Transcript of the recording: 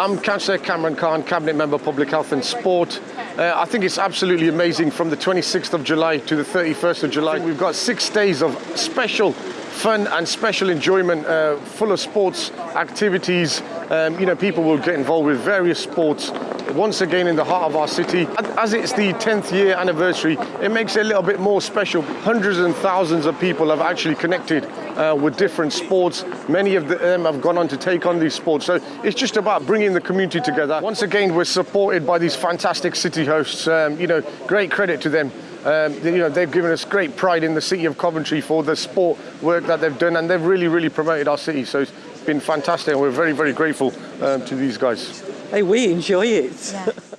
I'm Councillor Kamran Caan, Cabinet Member Public Health and Sport. Uh, I think it's absolutely amazing from the 26th of July to the 31st of July. We've got six days of special fun and special enjoyment, uh, full of sports activities. Um, you know, people will get involved with various sports once again in the heart of our city. As it's the 10th year anniversary, it makes it a little bit more special. Hundreds and thousands of people have actually connected uh, with different sports. Many of them have gone on to take on these sports. So it's just about bringing the community together. Once again, we're supported by these fantastic city hosts. Um, you know, great credit to them. Um, you know, they've given us great pride in the city of Coventry for the sport work that they've done, and they've really, really promoted our city. So it's been fantastic, and we're very, very grateful um, to these guys. Hey, we enjoy it. Yes.